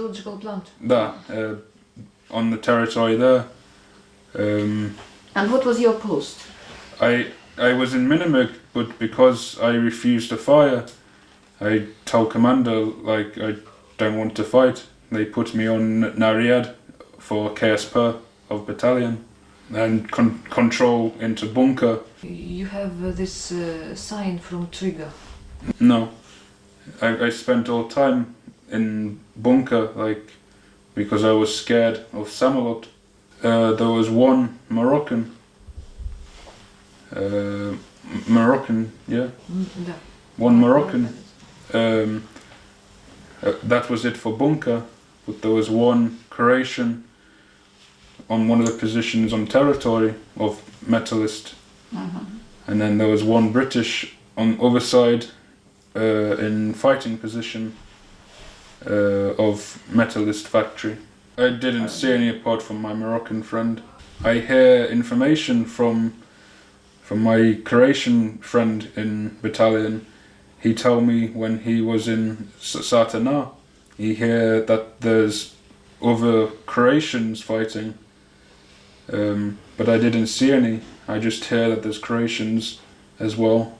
metallurgical plant. that uh, on the territory there. Um, And what was your post? I I was in Minimig, but because I refused to fire, I told commander like I don't want to fight. They put me on Nariad for KSP of battalion and con- control into bunker. You have uh, this uh, sign from Trigger. No, I, I spent all time in bunker, like, because I was scared of Samalot. Uh, there was one Moroccan, uh, Moroccan, yeah, no. one Moroccan. Um, uh, that was it for bunker, but there was one Croatian on one of the positions on territory of Metalist. Mm-hmm. And then there was one British on the other side uh, in fighting position uh, of Metalist factory. I didn't see any apart from my Moroccan friend. I hear information from from my Croatian friend in battalion. He told me when he was in Satana, he hear that there's other Croatians fighting, um, but I didn't see any. I just hear that there's Croatians as well.